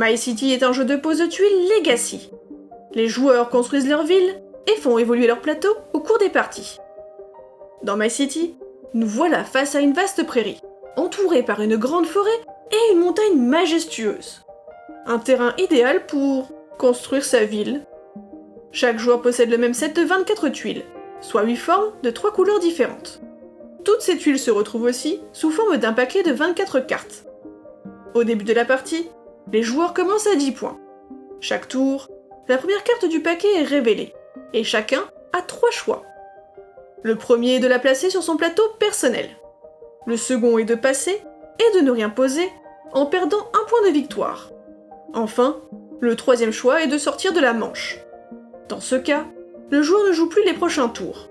My City est un jeu de pose de tuiles Legacy. Les joueurs construisent leur ville et font évoluer leur plateau au cours des parties. Dans My City, nous voilà face à une vaste prairie, entourée par une grande forêt et une montagne majestueuse. Un terrain idéal pour construire sa ville. Chaque joueur possède le même set de 24 tuiles, soit 8 formes de 3 couleurs différentes. Toutes ces tuiles se retrouvent aussi sous forme d'un paquet de 24 cartes. Au début de la partie, les joueurs commencent à 10 points. Chaque tour, la première carte du paquet est révélée, et chacun a 3 choix. Le premier est de la placer sur son plateau personnel. Le second est de passer et de ne rien poser en perdant un point de victoire. Enfin, le troisième choix est de sortir de la manche. Dans ce cas, le joueur ne joue plus les prochains tours.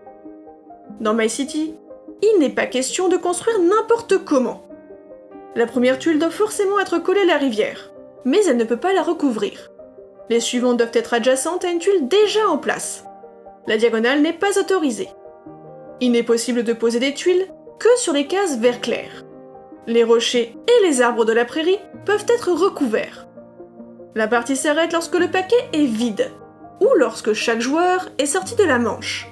Dans My City, il n'est pas question de construire n'importe comment. La première tuile doit forcément être collée à la rivière, mais elle ne peut pas la recouvrir. Les suivantes doivent être adjacentes à une tuile déjà en place. La diagonale n'est pas autorisée. Il n'est possible de poser des tuiles que sur les cases vert clair. Les rochers et les arbres de la prairie peuvent être recouverts. La partie s'arrête lorsque le paquet est vide, ou lorsque chaque joueur est sorti de la manche.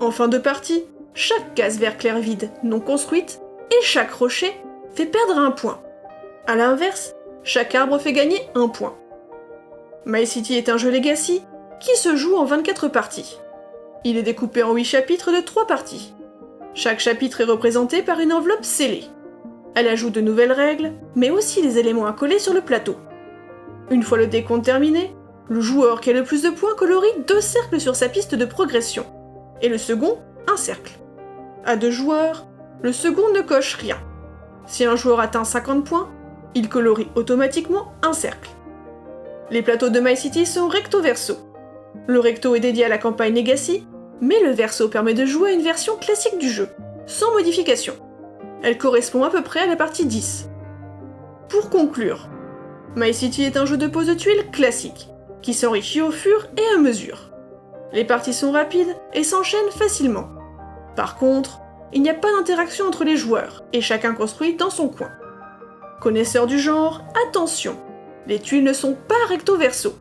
En fin de partie, chaque case vert clair vide non construite et chaque rocher fait perdre un point. A l'inverse, chaque arbre fait gagner un point. My City est un jeu Legacy qui se joue en 24 parties. Il est découpé en 8 chapitres de 3 parties. Chaque chapitre est représenté par une enveloppe scellée. Elle ajoute de nouvelles règles, mais aussi des éléments à coller sur le plateau. Une fois le décompte terminé, le joueur qui a le plus de points colorie deux cercles sur sa piste de progression, et le second, un cercle. À deux joueurs, le second ne coche rien. Si un joueur atteint 50 points, il colorie automatiquement un cercle. Les plateaux de My City sont recto-verso. Le recto est dédié à la campagne Legacy, mais le verso permet de jouer à une version classique du jeu, sans modification. Elle correspond à peu près à la partie 10. Pour conclure, My City est un jeu de pose de tuiles classique, qui s'enrichit au fur et à mesure. Les parties sont rapides et s'enchaînent facilement. Par contre, il n'y a pas d'interaction entre les joueurs, et chacun construit dans son coin. Connaisseurs du genre, attention Les tuiles ne sont pas recto-verso.